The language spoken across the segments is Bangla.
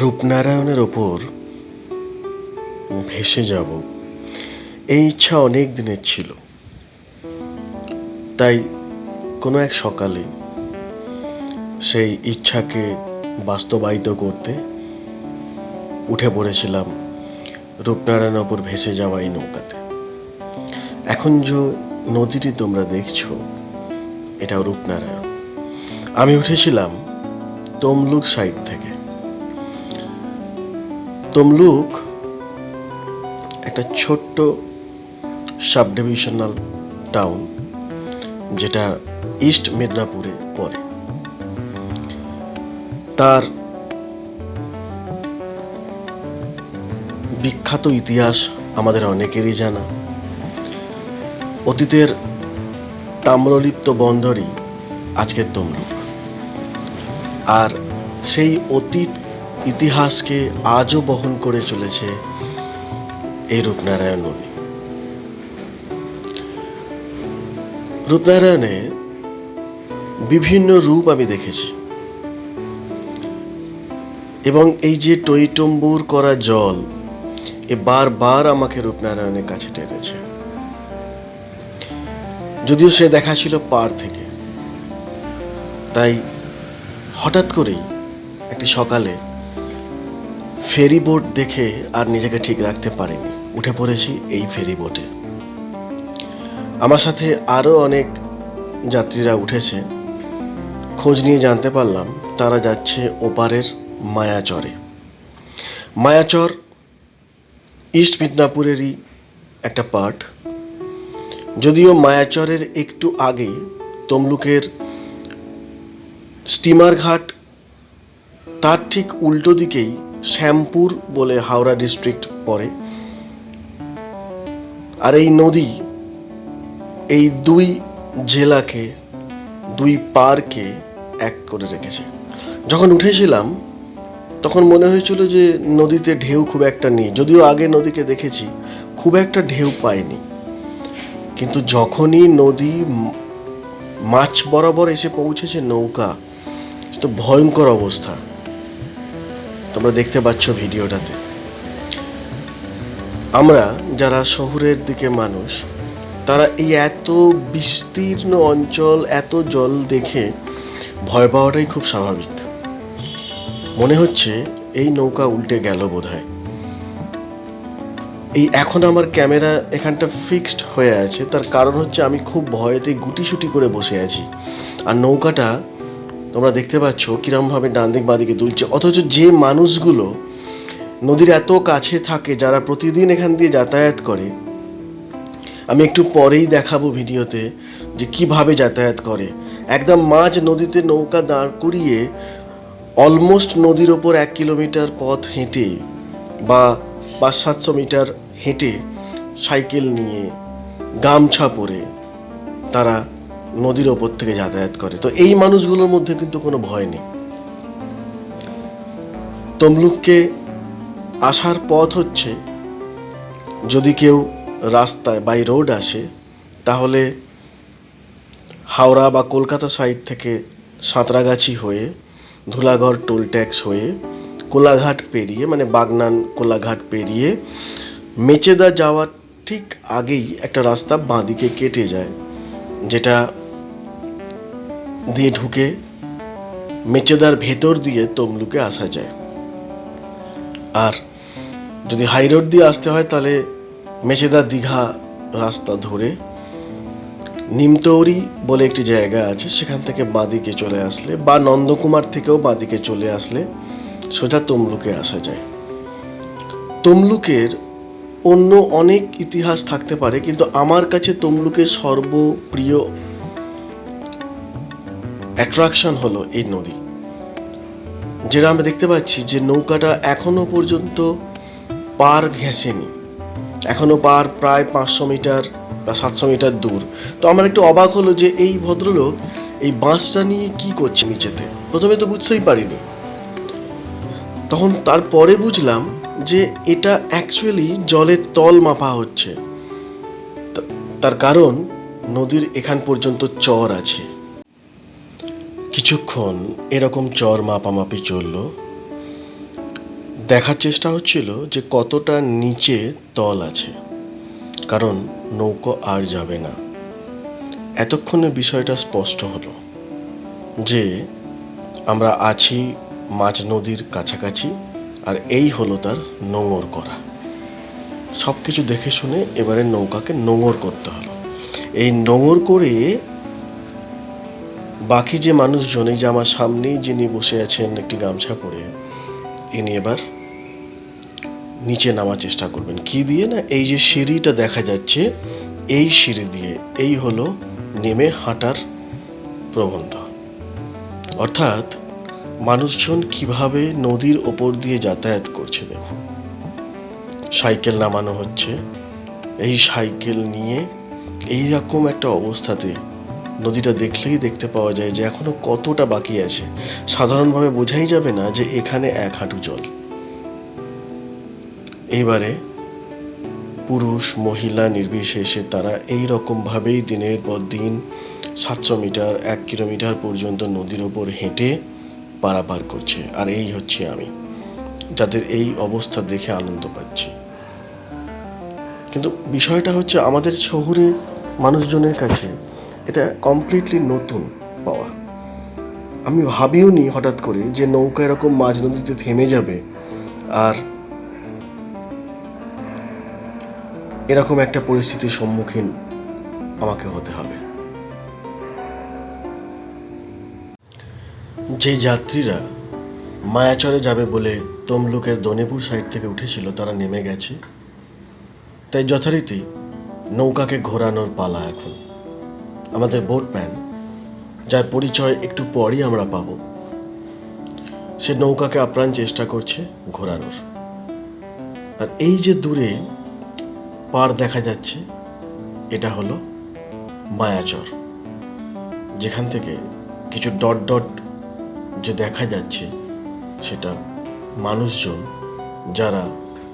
রূপনারায়ণের ওপর ভেসে যাব। এই ইচ্ছা অনেক দিনের ছিল। তাই কোনো এক সকালে সেই ইচ্ছাকে বাস্তবায়িত করতে উঠে পড়েছিলাম রূপনারায়ণের ওপর ভেসে যাওয়া এই নৌকাতে। এখন যে নদীটি তোমরা দেখছ, এটাও রূপনারায়ণ। আমি উঠেছিলাম তমলুক সাইড থেকে। তমলুক একটা ছোট্ট সাব ডিভিশনাল টাউন যেটা ইস্ট মেদিনীপুরে পড়ে তার বিখ্যাত ইতিহাস আমাদের অনেকেরই জানা। অতীতের তাম্রলিপ্ত বন্দরই আজকের তমলুক। আর সেই অতীত ইতিহাসকে আজও বহন করে চলেছে এই রূপনারায়ণ নদী। রূপনারায়ণে বিভিন্ন রূপ আমি দেখেছি। এবং এই যে টইটম্বুর করা জল, এ বারবার আমাকে রূপনারায়ণের কাছে টেনেছে। যদিও সে দেখা ছিল পার থেকে। তাই হঠাৎ করেই একটি সকালে ফেরি বোট দেখে আর নিজেকে ঠিক রাখতে পারিনি। উঠে পড়েছি এই ফেরি বোটে। আমার সাথে আরও অনেক যাত্রীরা উঠেছে। খোঁজ নিয়ে জানতে পারলাম, তারা যাচ্ছে ওপারের মায়াচরে। মায়াচর, ইস্ট মিদনাপুরেরই একটা পার্ট। যদিও মায়াচরের একটু আগেই তমলুকের স্টিমার ঘাট তার ঠিক উল্টো দিকেই শ্যামপুর বলে হাওড়া ডিস্ট্রিক্ট পড়ে। আর এই নদী, এই দুই জেলাকে, দুই পারকে এক করে রেখেছে। যখন উঠেছিলাম, তখন মনে হয়েছিল যে নদীতে ঢেউ খুব একটা নেই। যদিও আগে নদীকে দেখেছি, খুব একটা ঢেউ পায়নি কিন্তু যখনই নদী মাছ বরাবর এসে পৌঁছেছে নৌকা, তো ভয়ঙ্কর অবস্থা। তোমরা দেখতে পাচ্ছ ভিডিওটাতে। আমরা যারা শহরের দিকে মানুষ, তারা এই এত বিস্তীর্ণ অঞ্চল, এত জল দেখে ভয় পাওয়াটাই খুব স্বাভাবিক। মনে হচ্ছে এই নৌকা উল্টে গেল বোধহয়। এই এখন আমার ক্যামেরা এখানটা ফিক্সড হয়ে আছে, তার কারণ হচ্ছে আমি খুব ভয়েতে গুটিসুটি করে বসে আছি। আর নৌকাটা তোমরা দেখতে পাচ্ছ কিরমভাবে ডান দিক বাঁদিকে দুলছে। অথচ যে মানুষগুলো নদীর এত কাছে থাকে, যারা প্রতিদিন এখান দিয়ে যাতায়াত করে, আমি একটু পরেই দেখাবো ভিডিওতে যে কীভাবে যাতায়াত করে। একদম মাঝ নদীতে নৌকা দাঁড় করিয়ে অলমোস্ট নদীর ওপর এক কিলোমিটার পথ হেঁটে বা পাঁচ সাতশো মিটার হেঁটে সাইকেল নিয়ে গামছা পরে তারা নদীর ওপর থেকে যাতায়াত করে। তো এই মানুষগুলোর মধ্যে কিন্তু কোনো ভয় নেই। তমলুককে আসার পথ হচ্ছে, যদি কেউ রাস্তায় বাই রোড আসে, তাহলে হাওড়া বা কলকাতা সাইড থেকে সাঁতরাগাছি হয়ে, ধুলাঘর টোল ট্যাক্স হয়ে, কোলাঘাট পেরিয়ে মানে বাগনান কোলাঘাট পেরিয়ে, মেচেদা যাওয়ার ঠিক আগেই একটা রাস্তা বাঁদিকে কেটে যায়, যেটা দিয়ে ঢুকে মেচেদার ভেতর দিয়ে তমলুকে আসা যায়। আর যদি হাই রোড দিয়ে আসতে হয়, তাহলে মেচেদা দীঘা রাস্তা ধরে নিমতৌরি বলে একটি জায়গা আছে, সেখান থেকে বাঁদিকে চলে আসলে বা নন্দকুমার থেকেও বাঁদিকে চলে আসলে সোজা তমলুকে আসা যায়। তমলুকের অন্য অনেক ইতিহাস থাকতে পারে, কিন্তু আমার কাছে তমলুকের সর্বপ্রিয় অ্যাট্রাকশন হলো এই নদী, যেটা আমরা দেখতে পাচ্ছি যে নৌকাটা এখনও পর্যন্ত পার ঘেঁষেনি এখনও পার প্রায় পাঁচশো মিটার বা সাতশো মিটার দূর। তো আমার একটু অবাক হলো যে এই ভদ্রলোক এই বাঁশটা নিয়ে কি করছে নিচেতে? প্রথমে তো বুঝতেই পারিনি। তখন তারপরে বুঝলাম যে এটা অ্যাকচুয়ালি জলের তল মাপা হচ্ছে। তার কারণ নদীর এখান পর্যন্ত চর আছে। কিছুক্ষণ এরকম চর মাপামাপি চলল। দেখার চেষ্টা হচ্ছিল যে কতটা নিচে তল আছে, কারণ নৌকো আর যাবে না। এতক্ষণে বিষয়টা স্পষ্ট হলো যে আমরা আছি মাঝ নদীর কাছাকাছি আর এই হলো তার নোঙর করা। সব কিছু দেখে শুনে এবারে নৌকাকে নোঙর করতে হলো। এই নোঙর করে বাকি যে মানুষজন, এই যে আমার সামনেই যিনি বসে আছেন একটি গামছা পরে, ইনি এবার নিচে নামার চেষ্টা করবেন। কি দিয়ে না এই যে সিঁড়িটা দেখা যাচ্ছে, এই সিঁড়ি দিয়ে, এই হলো নেমে হাঁটার প্রবন্ধ। অর্থাৎ মানুষজন কীভাবে নদীর ওপর দিয়ে যাতায়াত করছে দেখুন। সাইকেল নামানো হচ্ছে, এই সাইকেল নিয়ে এই রকম একটা অবস্থাতে নদীটা দেখলেই দেখতে পাওয়া যায় যে এখনও কতটা বাকি আছে। সাধারণভাবে বোঝাই যাবে না যে এখানে এক হাঁটু জল। এইবারে পুরুষ, মহিলা নির্বিশেষে তারা এই রকমভাবেই দিনের পর দিন সাতশো মিটার, এক কিলোমিটার পর্যন্ত নদীর ওপর হেঁটে পারাপার করছে। আর এই হচ্ছে আমি, যাদের এই অবস্থা দেখে আনন্দ পাচ্ছি। কিন্তু বিষয়টা হচ্ছে আমাদের শহরে মানুষজনের কাছে এটা কমপ্লিটলি নতুন পাওয়া। আমি ভাবিও নি হঠাৎ করে যে নৌকা এরকম মাঝ নদীতে থেমে যাবে আর এরকম একটা পরিস্থিতির সম্মুখীন আমাকে হতে হবে। যে যাত্রীরা মায়াচরে যাবে বলে তমলুকের দনেপুর সাইড থেকে উঠেছিল, তারা নেমে গেছে। তাই যথারীতি নৌকাকে ঘোরানোর পালা এখন। আমাদের বোটম্যান, যার পরিচয় একটু পরই আমরা পাব। সে নৌকাকে আপ্রাণ চেষ্টা করছে ঘোরানোর। আর এই যে দূরে পার দেখা যাচ্ছে, এটা হলো মায়াচর, যেখান থেকে কিছু ডট ডট যে দেখা যাচ্ছে, সেটা মানুষজন যারা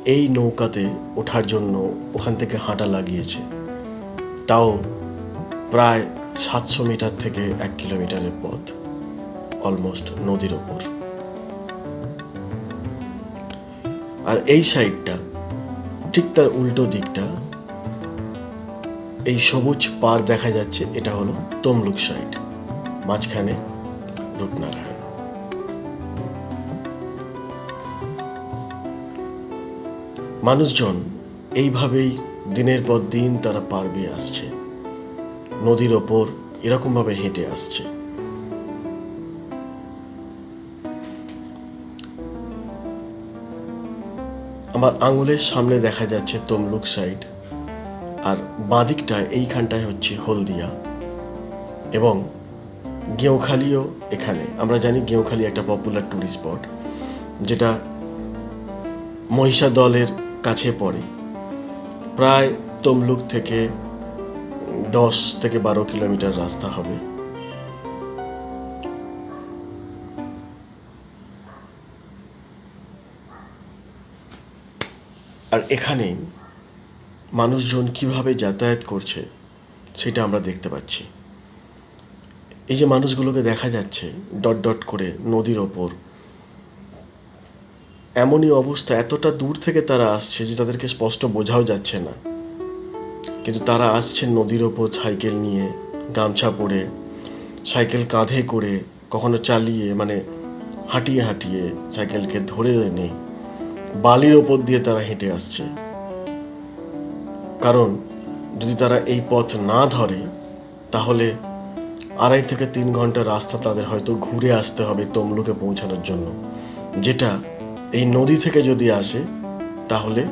এই নৌকাতে ওঠার জন্য ওখান থেকে হাঁটা লাগিয়েছে, তাও প্রায় সাতশো মিটার থেকে এক কিলোমিটারের পথ, অলমোস্ট নদীর ওপর আর এই সাইডটা, ঠিক তার উল্টো দিকটা, এই সবুজ পার দেখা যাচ্ছে, এটা হলো তমলুক সাইড, মাঝখানে রূপনারায়ণ। মানুষজন এইভাবেই দিনের পর দিন তারা পার আসছে। নদীর ওপর এরকমভাবে হেঁটে আসছে। আমার আঙুলের সামনে দেখা যাচ্ছে তমলুক সাইড, আর বাঁদিকটায় এইখানটায় হচ্ছে হলদিয়া এবং গেঁওখালিও এখানে। আমরা জানি গেঁওখালি একটা পপুলার ট্যুরিস্ট স্পট যেটা মহিষা দলের কাছে পড়ে। প্রায় তমলুক থেকে দশ থেকে বারো কিলোমিটার রাস্তা হবে। আর এখানে মানুষজন কীভাবে যাতায়াত করছে, সেটা আমরা দেখতে পাচ্ছি। এই যে মানুষগুলোকে দেখা যাচ্ছে ডট ডট করে নদীর ওপর, এমনই অবস্থা এতটা দূর থেকে তারা আসছে যে তাদেরকে স্পষ্ট বোঝাও যাচ্ছে না। কিন্তু তারা আসছেন নদীর ওপর সাইকেল নিয়ে, গামছা পরে, সাইকেল কাঁধে করে, কখনো চালিয়ে মানে হাঁটিয়ে হাঁটিয়ে সাইকেলকে ধরে এনে বালির ওপর দিয়ে তারা হেঁটে আসছে। কারণ যদি তারা এই পথ না ধরে, তাহলে আড়াই থেকে তিন ঘণ্টা রাস্তা তাদের হয়তো ঘুরে আসতে হবে তমলুকে পৌঁছানোর জন্য। যেটা এই নদী থেকে যদি আসে, তাহলে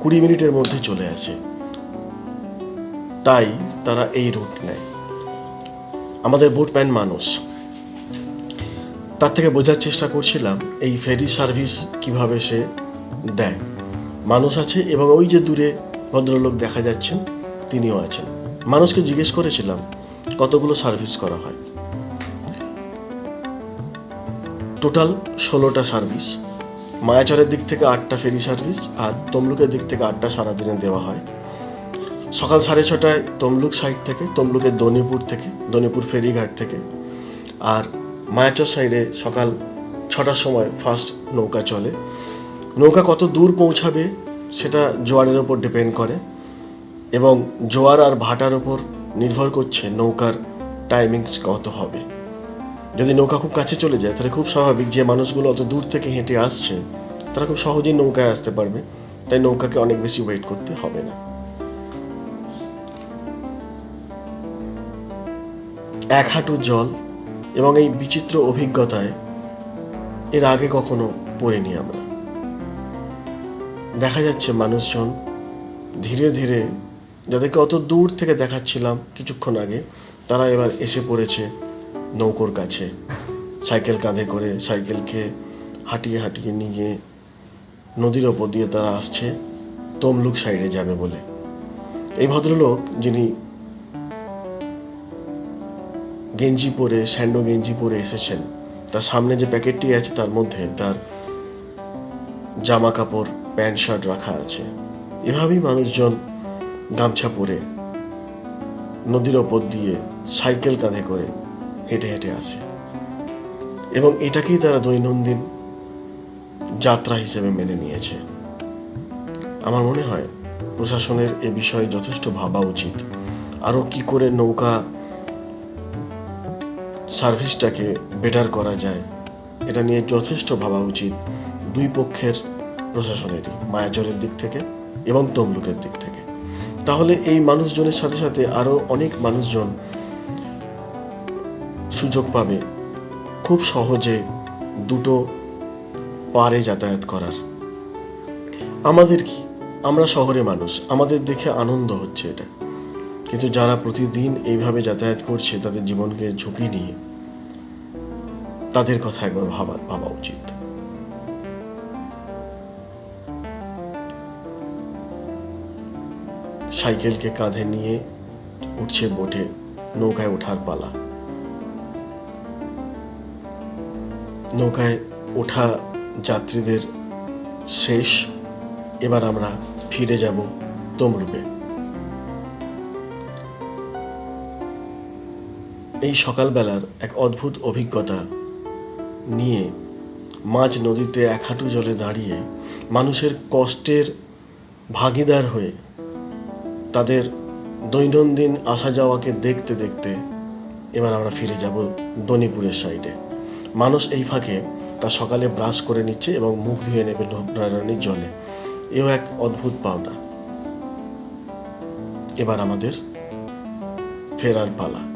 কুড়ি মিনিটের মধ্যে চলে আসে। তাই তারা এই রুট নেয়। আমাদের বোটম্যান মানুষ। তার থেকে বোঝার চেষ্টা করছিলাম, এই ফেরি সার্ভিস কীভাবে সে দেয়। মানুষ আছে এবং ওই যে দূরে ভদ্রলোক দেখা যাচ্ছেন, তিনিও আছেন। মানুষকে জিজ্ঞেস করেছিলাম, কতগুলো সার্ভিস করা হয়? টোটাল ষোলোটা সার্ভিস। মায়াচরের দিক থেকে আটটা ফেরি সার্ভিস আর তমলুকের দিক থেকে আটটা সারাদিনে দেওয়া হয়। সকাল সাড়ে ছটায় তমলুক সাইড থেকে, তমলুকের দনিপুর থেকে, দনিপুর ফেরিঘাট থেকে। আর মায়াচর সাইডে সকাল ছটার সময় ফার্স্ট নৌকা চলে। নৌকা কত দূর পৌঁছাবে সেটা জোয়ারের ওপর ডিপেন্ড করে এবং জোয়ার আর ভাটার ওপর নির্ভর করছে নৌকার টাইমিং কত হবে। যদি নৌকা খুব কাছে চলে যায়, তাহলে খুব স্বাভাবিক যে মানুষগুলো অত দূর থেকে হেঁটে আসছে, তারা খুব সহজেই নৌকায় আসতে পারবে। তাই নৌকাকে অনেক বেশি ওয়েট করতে হবে না। এক হাঁটু জল এবং এই বিচিত্র অভিজ্ঞতায় এর আগে কখনো পড়িনি আমরা। দেখা যাচ্ছে মানুষজন ধীরে ধীরে যাদেরকে অত দূর থেকে দেখাচ্ছিলাম কিছুক্ষণ আগে, তারা এবার এসে পড়েছে নৌকোর কাছে। সাইকেল কাঁধে করে সাইকেলকে হাঁটিয়ে হাঁটিয়ে নিয়ে নদীর ওপর দিয়ে তারা আসছে, তমলুক সাইডে যাবে বলে। এই ভদ্রলোক যিনি গেঞ্জি পরে, স্যান্ডো গেঞ্জি পরে এসেছেন। তার সামনে যে প্যাকেটটি আছে, তার মধ্যে তার জামা কাপড়, প্যান্ট, শার্ট রাখা আছে। এভাবেই মানুষজন গামছা পরে, নদীর ওপর দিয়ে সাইকেল কাঁধে করে হেঁটে হেঁটে আসে। এবং এটাকেই তারা দৈনন্দিন যাত্রা হিসেবে মেনে নিয়েছে। আমার মনে হয়, প্রশাসনের এ বিষয়ে যথেষ্ট ভাবা উচিত। আরও কি করে নৌকা সার্ভিসটাকে বেটার করা যায়। এটা নিয়ে যথেষ্ট ভাবা উচিত দুই পক্ষের প্রশাসনেরই মায়াজরের দিক থেকে এবং তমলুকের দিক থেকে। তাহলে এই মানুষজনের সাথে সাথে আরও অনেক মানুষজন সুযোগ পাবে খুব সহজে দুটো পারে যাতায়াত করার। আমাদের কি? আমরা শহরে মানুষ, আমাদের দেখে আনন্দ হচ্ছে এটা। কিন্তু যারা প্রতিদিন এইভাবে যাতায়াত করছে, তাদের জীবনকে ঝুঁকি নিয়ে তাদের কথা একবার ভাবা ভাবা উচিত। সাইকেলকে কাঁধে নিয়ে উঠছে বোটে, নৌকায় ওঠার পালা। নৌকায় ওঠা যাত্রীদের শেষ। এবার আমরা ফিরে যাব তমরূপে এই সকালবেলার এক অদ্ভুত অভিজ্ঞতা নিয়ে মাঝ নদীতে এক হাঁটু জলে দাঁড়িয়ে মানুষের কষ্টের ভাগিদার হয়ে তাদের দৈনন্দিন আসা যাওয়াকে দেখতে দেখতে এবার আমরা ফিরে যাব দনিপুরের সাইডে। মানুষ এই ফাঁকে তা সকালে ব্রাশ করে নিচ্ছে এবং মুখ ধুয়ে নেবে নারায়ণীর জলে। এও এক অদ্ভুত পাওনা। এবার আমাদের ফেরার পালা।